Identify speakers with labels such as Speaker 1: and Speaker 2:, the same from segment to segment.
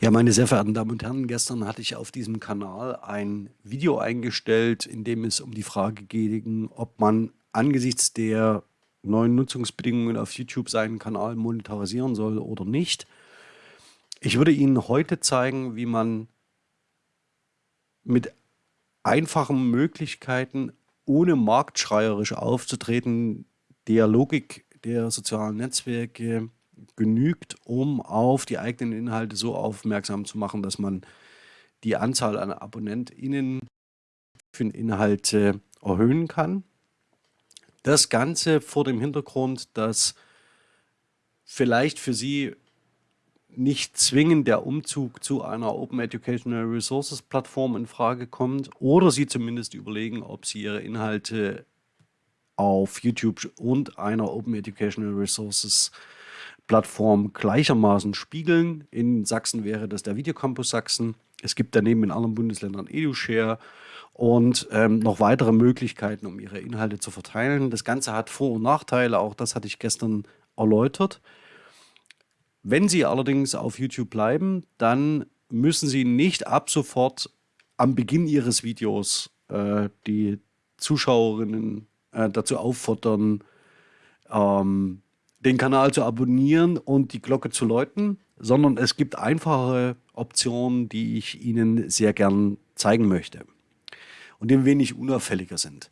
Speaker 1: Ja, meine sehr verehrten Damen und Herren, gestern hatte ich auf diesem Kanal ein Video eingestellt, in dem es um die Frage ging, ob man angesichts der neuen Nutzungsbedingungen auf YouTube seinen Kanal monetarisieren soll oder nicht. Ich würde Ihnen heute zeigen, wie man mit einfachen Möglichkeiten, ohne marktschreierisch aufzutreten, der Logik der sozialen Netzwerke genügt, um auf die eigenen Inhalte so aufmerksam zu machen, dass man die Anzahl an AbonnentInnen für Inhalte erhöhen kann. Das Ganze vor dem Hintergrund, dass vielleicht für Sie nicht zwingend der Umzug zu einer Open Educational Resources Plattform in Frage kommt oder Sie zumindest überlegen, ob Sie Ihre Inhalte auf YouTube und einer Open Educational Resources Plattform gleichermaßen spiegeln. In Sachsen wäre das der Videocampus Sachsen. Es gibt daneben in anderen Bundesländern EduShare und ähm, noch weitere Möglichkeiten, um ihre Inhalte zu verteilen. Das Ganze hat Vor- und Nachteile, auch das hatte ich gestern erläutert. Wenn Sie allerdings auf YouTube bleiben, dann müssen Sie nicht ab sofort am Beginn Ihres Videos äh, die Zuschauerinnen äh, dazu auffordern, ähm, den Kanal zu abonnieren und die Glocke zu läuten, sondern es gibt einfache Optionen, die ich Ihnen sehr gern zeigen möchte und die ein wenig unauffälliger sind.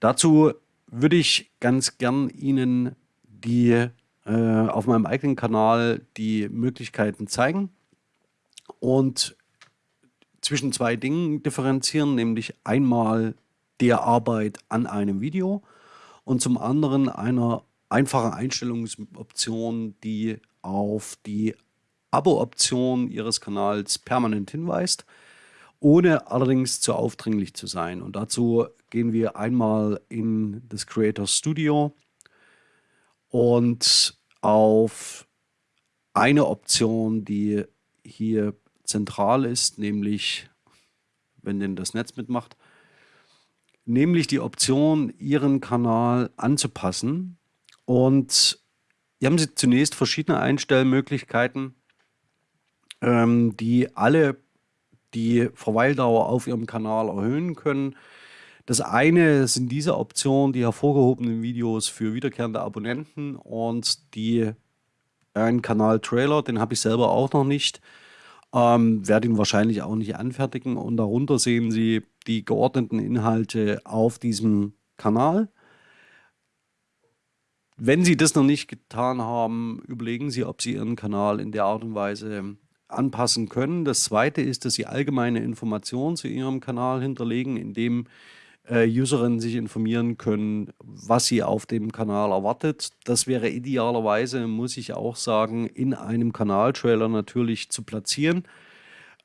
Speaker 1: Dazu würde ich ganz gern Ihnen die äh, auf meinem eigenen Kanal die Möglichkeiten zeigen und zwischen zwei Dingen differenzieren, nämlich einmal der Arbeit an einem Video und zum anderen einer einfachen Einstellungsoption, die auf die Abo-Option Ihres Kanals permanent hinweist, ohne allerdings zu aufdringlich zu sein. Und dazu gehen wir einmal in das Creator Studio und auf eine Option, die hier zentral ist, nämlich, wenn denn das Netz mitmacht, nämlich die Option, Ihren Kanal anzupassen. Und hier haben Sie zunächst verschiedene Einstellmöglichkeiten, ähm, die alle die Verweildauer auf Ihrem Kanal erhöhen können. Das eine sind diese Optionen, die hervorgehobenen Videos für wiederkehrende Abonnenten und die einen Kanal-Trailer, den habe ich selber auch noch nicht. Ähm, werde ihn wahrscheinlich auch nicht anfertigen und darunter sehen Sie die geordneten Inhalte auf diesem Kanal. Wenn Sie das noch nicht getan haben, überlegen Sie, ob Sie Ihren Kanal in der Art und Weise anpassen können. Das zweite ist, dass Sie allgemeine Informationen zu Ihrem Kanal hinterlegen, indem äh, Userinnen sich informieren können, was sie auf dem Kanal erwartet. Das wäre idealerweise, muss ich auch sagen, in einem Kanaltrailer natürlich zu platzieren.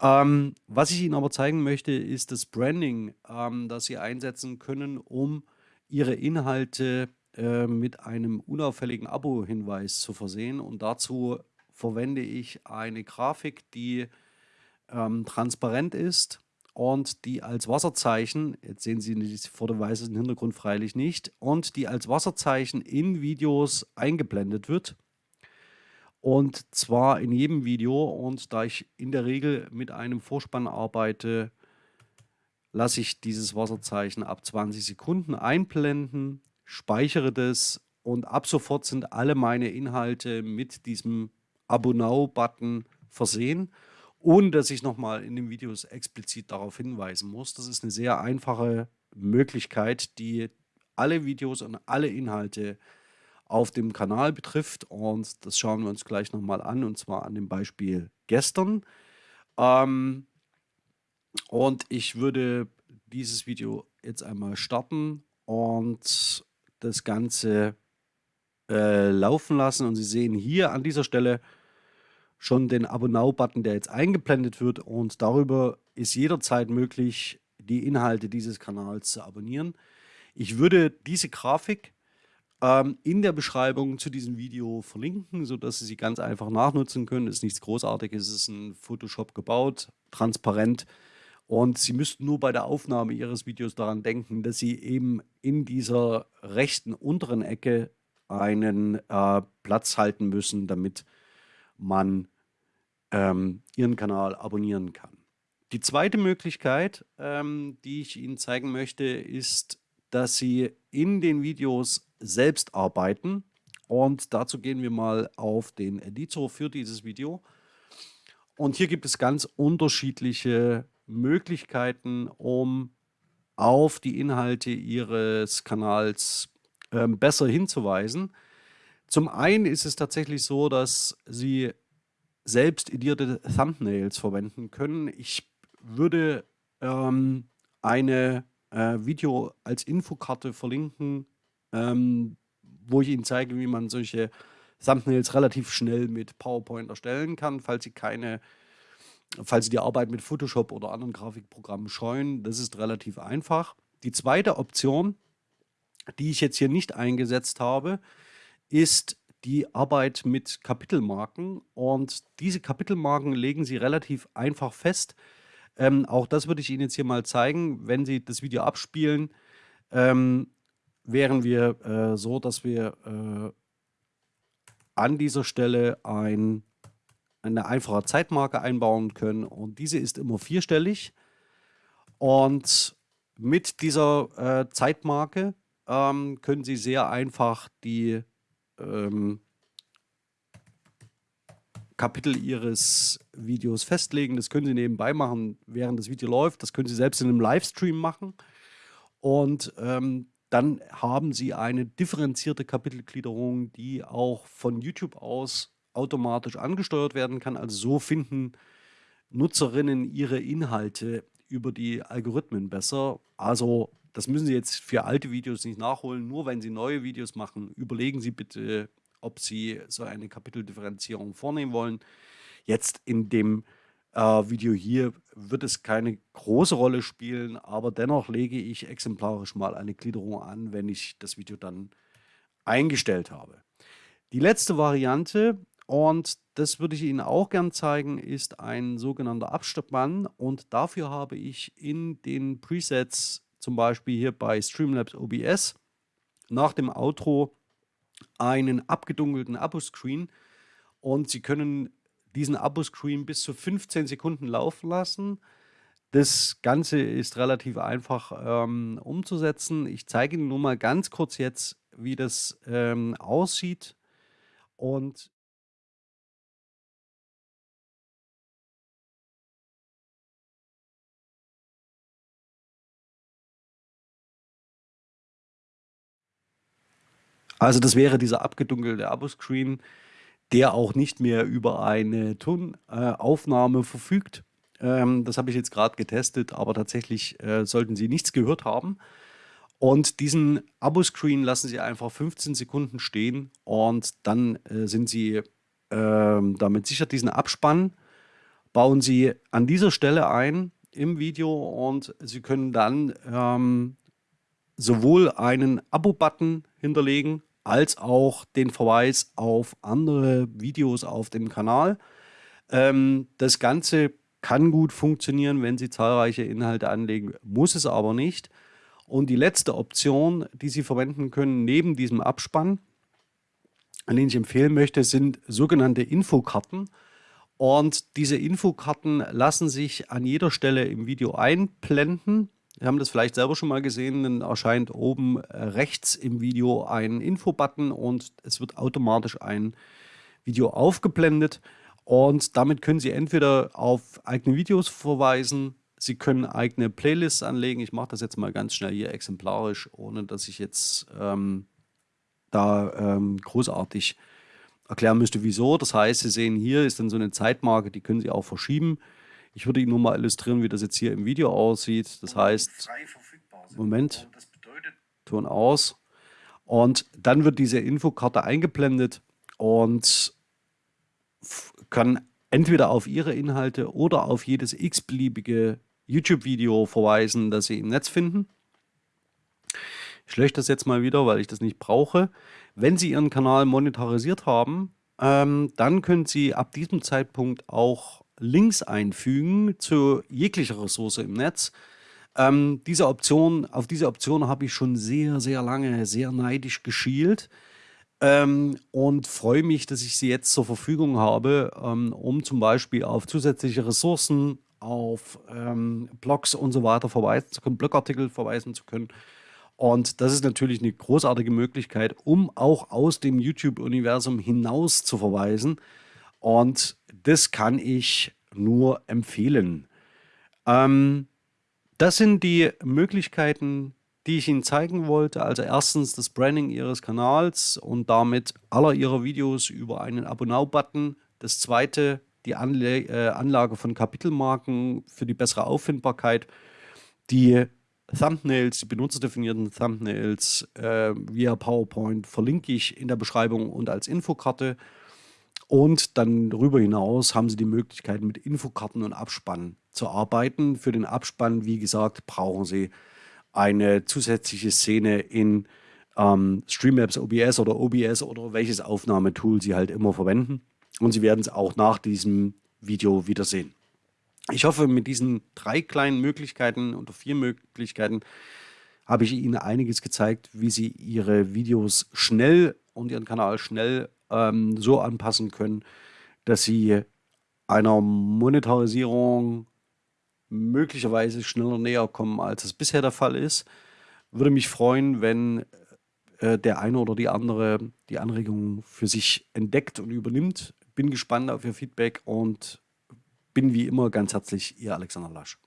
Speaker 1: Ähm, was ich Ihnen aber zeigen möchte, ist das Branding, ähm, das Sie einsetzen können, um Ihre Inhalte äh, mit einem unauffälligen Abo-Hinweis zu versehen. Und dazu verwende ich eine Grafik, die ähm, transparent ist und die als Wasserzeichen, jetzt sehen Sie vor dem weißen Hintergrund freilich nicht, und die als Wasserzeichen in Videos eingeblendet wird. Und zwar in jedem Video. Und da ich in der Regel mit einem Vorspann arbeite, lasse ich dieses Wasserzeichen ab 20 Sekunden einblenden, speichere das und ab sofort sind alle meine Inhalte mit diesem Abo Now-Button versehen, ohne dass ich nochmal in den Videos explizit darauf hinweisen muss. Das ist eine sehr einfache Möglichkeit, die alle Videos und alle Inhalte auf dem Kanal betrifft. Und das schauen wir uns gleich nochmal an, und zwar an dem Beispiel gestern. Ähm, und ich würde dieses Video jetzt einmal starten und das Ganze äh, laufen lassen. Und Sie sehen hier an dieser Stelle schon den Abo Now-Button, der jetzt eingeblendet wird. Und darüber ist jederzeit möglich, die Inhalte dieses Kanals zu abonnieren. Ich würde diese Grafik ähm, in der Beschreibung zu diesem Video verlinken, sodass Sie sie ganz einfach nachnutzen können. Es ist nichts Großartiges, es ist in Photoshop gebaut, transparent. Und Sie müssten nur bei der Aufnahme Ihres Videos daran denken, dass Sie eben in dieser rechten unteren Ecke einen äh, Platz halten müssen, damit man ähm, Ihren Kanal abonnieren kann. Die zweite Möglichkeit, ähm, die ich Ihnen zeigen möchte, ist, dass Sie in den Videos selbst arbeiten. Und dazu gehen wir mal auf den Editor für dieses Video. Und hier gibt es ganz unterschiedliche Möglichkeiten, um auf die Inhalte Ihres Kanals ähm, besser hinzuweisen. Zum einen ist es tatsächlich so, dass Sie selbst edierte Thumbnails verwenden können. Ich würde ähm, eine äh, Video als Infokarte verlinken, ähm, wo ich Ihnen zeige, wie man solche Thumbnails relativ schnell mit PowerPoint erstellen kann, falls Sie keine, falls Sie die Arbeit mit Photoshop oder anderen Grafikprogrammen scheuen. Das ist relativ einfach. Die zweite Option, die ich jetzt hier nicht eingesetzt habe, ist die Arbeit mit Kapitelmarken. Und diese Kapitelmarken legen Sie relativ einfach fest. Ähm, auch das würde ich Ihnen jetzt hier mal zeigen. Wenn Sie das Video abspielen, ähm, wären wir äh, so, dass wir äh, an dieser Stelle ein, eine einfache Zeitmarke einbauen können. Und diese ist immer vierstellig. Und mit dieser äh, Zeitmarke ähm, können Sie sehr einfach die ähm, Kapitel Ihres Videos festlegen. Das können Sie nebenbei machen, während das Video läuft. Das können Sie selbst in einem Livestream machen. Und ähm, dann haben Sie eine differenzierte Kapitelgliederung, die auch von YouTube aus automatisch angesteuert werden kann. Also so finden Nutzerinnen ihre Inhalte über die Algorithmen besser. Also das müssen Sie jetzt für alte Videos nicht nachholen. Nur wenn Sie neue Videos machen, überlegen Sie bitte, ob Sie so eine Kapiteldifferenzierung vornehmen wollen. Jetzt in dem äh, Video hier wird es keine große Rolle spielen, aber dennoch lege ich exemplarisch mal eine Gliederung an, wenn ich das Video dann eingestellt habe. Die letzte Variante, und das würde ich Ihnen auch gern zeigen, ist ein sogenannter Abspann. Und dafür habe ich in den Presets, zum Beispiel hier bei Streamlabs OBS, nach dem Outro einen abgedunkelten Abo-Screen. Und Sie können diesen Abo-Screen bis zu 15 Sekunden laufen lassen. Das Ganze ist relativ einfach ähm, umzusetzen. Ich zeige Ihnen nur mal ganz kurz jetzt, wie das ähm, aussieht. Und also das wäre dieser abgedunkelte Abo-Screen der auch nicht mehr über eine Tonaufnahme äh, verfügt. Ähm, das habe ich jetzt gerade getestet, aber tatsächlich äh, sollten Sie nichts gehört haben. Und diesen Abo-Screen lassen Sie einfach 15 Sekunden stehen und dann äh, sind Sie ähm, damit sicher. Diesen Abspann bauen Sie an dieser Stelle ein im Video und Sie können dann ähm, sowohl einen Abo-Button hinterlegen als auch den Verweis auf andere Videos auf dem Kanal. Ähm, das Ganze kann gut funktionieren, wenn Sie zahlreiche Inhalte anlegen, muss es aber nicht. Und die letzte Option, die Sie verwenden können, neben diesem Abspann, an den ich empfehlen möchte, sind sogenannte Infokarten. Und diese Infokarten lassen sich an jeder Stelle im Video einblenden. Haben das vielleicht selber schon mal gesehen, dann erscheint oben äh, rechts im Video ein Info-Button und es wird automatisch ein Video aufgeblendet. Und damit können Sie entweder auf eigene Videos verweisen, Sie können eigene Playlists anlegen. Ich mache das jetzt mal ganz schnell hier exemplarisch, ohne dass ich jetzt ähm, da ähm, großartig erklären müsste, wieso. Das heißt, Sie sehen hier ist dann so eine Zeitmarke, die können Sie auch verschieben. Ich würde Ihnen nur mal illustrieren, wie das jetzt hier im Video aussieht. Das heißt, Moment, Ton aus. Und dann wird diese Infokarte eingeblendet und kann entweder auf Ihre Inhalte oder auf jedes x-beliebige YouTube-Video verweisen, das Sie im Netz finden. Ich lösche das jetzt mal wieder, weil ich das nicht brauche. Wenn Sie Ihren Kanal monetarisiert haben, ähm, dann können Sie ab diesem Zeitpunkt auch Links einfügen zu jeglicher Ressource im Netz. Ähm, diese Option, auf diese Option habe ich schon sehr, sehr lange, sehr neidisch geschielt. ähm, und freue mich, dass ich sie jetzt zur Verfügung habe, ähm, um zum Beispiel auf zusätzliche Ressourcen, auf ähm, Blogs und so weiter verweisen zu können, Blogartikel verweisen zu können. Und das ist natürlich eine großartige Möglichkeit, um auch aus dem YouTube-Universum hinaus zu verweisen. Und das kann ich nur empfehlen. Ähm, das sind die Möglichkeiten, die ich Ihnen zeigen wollte. Also erstens das Branding Ihres Kanals und damit aller Ihrer Videos über einen Abo-Now-Button. Das zweite, die Anle äh, Anlage von Kapitelmarken für die bessere Auffindbarkeit. Die Thumbnails, die benutzerdefinierten Thumbnails äh, via PowerPoint verlinke ich in der Beschreibung und als Infokarte. Und dann darüber hinaus haben Sie die Möglichkeit, mit Infokarten und Abspann zu arbeiten. Für den Abspann, wie gesagt, brauchen Sie eine zusätzliche Szene in ähm, Streamlabs OBS oder OBS oder welches Aufnahmetool Sie halt immer verwenden. Und Sie werden es auch nach diesem Video wiedersehen. Ich hoffe, mit diesen drei kleinen Möglichkeiten oder vier Möglichkeiten habe ich Ihnen einiges gezeigt, wie Sie Ihre Videos schnell und Ihren Kanal schnell ähm, so anpassen können, dass Sie einer Monetarisierung möglicherweise schneller näher kommen, als es bisher der Fall ist. Würde mich freuen, wenn äh, der eine oder die andere die Anregung für sich entdeckt und übernimmt. Bin gespannt auf Ihr Feedback und bin wie immer ganz herzlich Ihr Alexander Lasch.